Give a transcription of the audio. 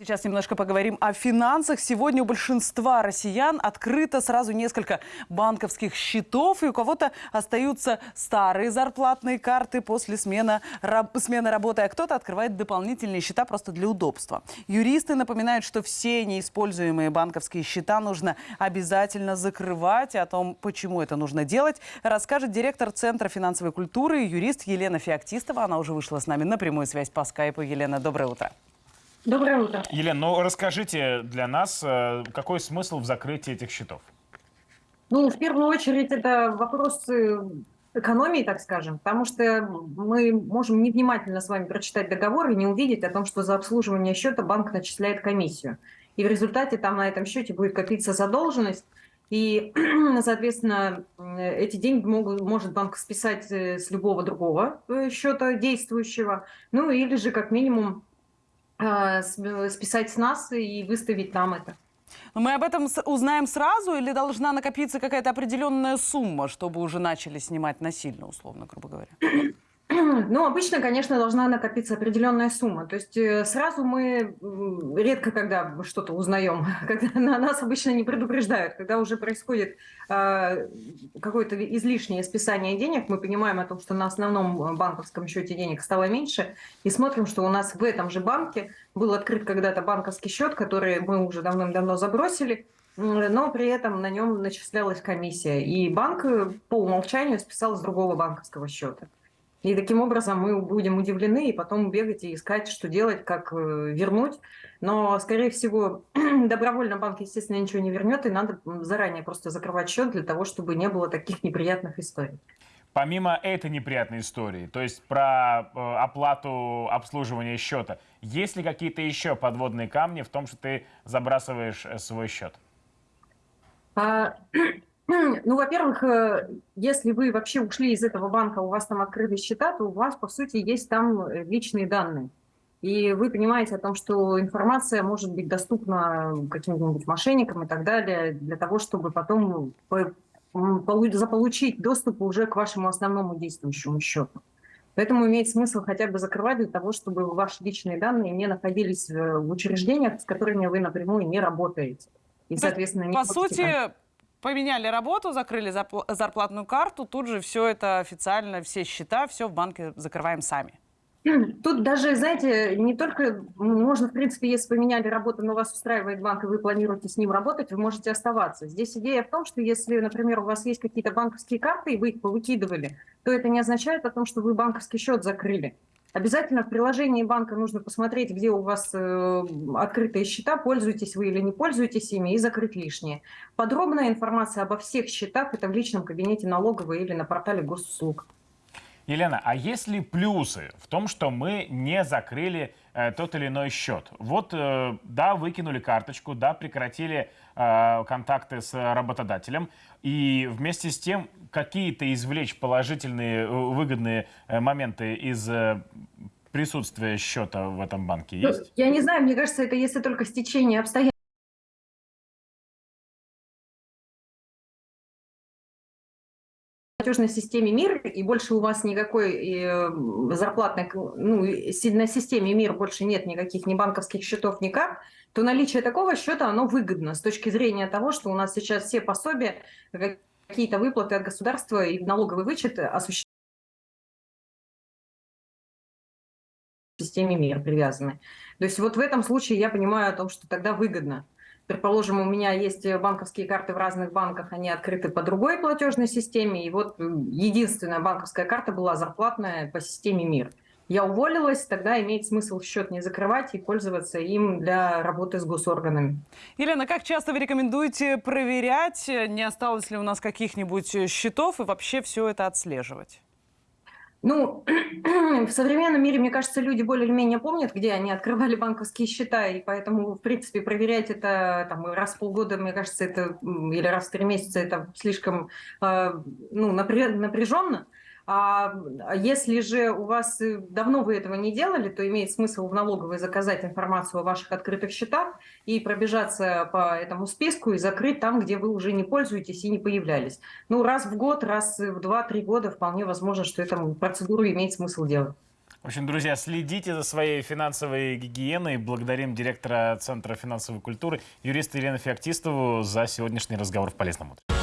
Сейчас немножко поговорим о финансах. Сегодня у большинства россиян открыто сразу несколько банковских счетов, и у кого-то остаются старые зарплатные карты после смены, раб, смены работы, а кто-то открывает дополнительные счета просто для удобства. Юристы напоминают, что все неиспользуемые банковские счета нужно обязательно закрывать. И о том, почему это нужно делать, расскажет директор Центра финансовой культуры, юрист Елена Феоктистова. Она уже вышла с нами на прямую связь по скайпу. Елена, доброе утро. Доброе утро. Елена, ну расскажите для нас, э, какой смысл в закрытии этих счетов? Ну, в первую очередь, это вопрос экономии, так скажем, потому что мы можем невнимательно с вами прочитать договор и не увидеть о том, что за обслуживание счета банк начисляет комиссию. И в результате там на этом счете будет копиться задолженность, и, соответственно, эти деньги могут, может банк списать э, с любого другого э, счета действующего, ну или же как минимум списать с нас и выставить нам это. Но мы об этом узнаем сразу или должна накопиться какая-то определенная сумма, чтобы уже начали снимать насильно, условно, грубо говоря? Ну, обычно, конечно, должна накопиться определенная сумма. То есть э, сразу мы редко когда что-то узнаем, когда на нас обычно не предупреждают. Когда уже происходит э, какое-то излишнее списание денег, мы понимаем о том, что на основном банковском счете денег стало меньше, и смотрим, что у нас в этом же банке был открыт когда-то банковский счет, который мы уже давным-давно забросили, но при этом на нем начислялась комиссия. И банк э, по умолчанию списал с другого банковского счета. И таким образом мы будем удивлены и потом бегать и искать, что делать, как э, вернуть. Но, скорее всего, добровольно банк, естественно, ничего не вернет, и надо заранее просто закрывать счет для того, чтобы не было таких неприятных историй. Помимо этой неприятной истории, то есть про э, оплату обслуживания счета, есть ли какие-то еще подводные камни в том, что ты забрасываешь э, свой счет? Ну, во-первых, э, если вы вообще ушли из этого банка, у вас там открыты счета, то у вас, по сути, есть там э, личные данные. И вы понимаете о том, что информация может быть доступна каким-нибудь мошенникам и так далее, для того, чтобы потом заполучить доступ уже к вашему основному действующему счету. Поэтому имеет смысл хотя бы закрывать для того, чтобы ваши личные данные не находились в учреждениях, с которыми вы напрямую не работаете. И, соответственно, не по сути, поменяли работу, закрыли зарплатную карту, тут же все это официально, все счета, все в банке закрываем сами. Тут даже, знаете, не только можно, в принципе, если поменяли работу, но вас устраивает банк, и вы планируете с ним работать, вы можете оставаться. Здесь идея в том, что если, например, у вас есть какие-то банковские карты, и вы их повыкидывали, то это не означает о том, что вы банковский счет закрыли. Обязательно в приложении банка нужно посмотреть, где у вас э, открытые счета, пользуетесь вы или не пользуетесь ими, и закрыть лишнее. Подробная информация обо всех счетах это в личном кабинете налоговой или на портале госуслуг. Елена, а есть ли плюсы в том, что мы не закрыли э, тот или иной счет? Вот, э, да, выкинули карточку, да, прекратили э, контакты с работодателем, и вместе с тем какие-то извлечь положительные, э, выгодные э, моменты из э, присутствия счета в этом банке ну, есть? Я не знаю, мне кажется, это если только стечение обстоятельств. платежной системе МИР, и больше у вас никакой зарплатной, ну, на системе МИР больше нет никаких ни банковских счетов, никак, то наличие такого счета, оно выгодно с точки зрения того, что у нас сейчас все пособия, какие-то выплаты от государства и налоговый вычет осуществляют в системе МИР привязаны. То есть вот в этом случае я понимаю о том, что тогда выгодно. Предположим, у меня есть банковские карты в разных банках, они открыты по другой платежной системе, и вот единственная банковская карта была зарплатная по системе МИР. Я уволилась, тогда имеет смысл счет не закрывать и пользоваться им для работы с госорганами. Елена, как часто вы рекомендуете проверять, не осталось ли у нас каких-нибудь счетов и вообще все это отслеживать? Ну, в современном мире, мне кажется, люди более-менее помнят, где они открывали банковские счета, и поэтому, в принципе, проверять это там, раз в полгода, мне кажется, это или раз в три месяца, это слишком э, ну, напряженно. А если же у вас э, давно вы этого не делали, то имеет смысл в налоговой заказать информацию о ваших открытых счетах и пробежаться по этому списку и закрыть там, где вы уже не пользуетесь и не появлялись. Ну, раз в год, раз в два-три года вполне возможно, что эту процедуру имеет смысл делать. В общем, друзья, следите за своей финансовой гигиеной. Благодарим директора Центра финансовой культуры, юриста Елену Феоктистову за сегодняшний разговор в «Полезном утре».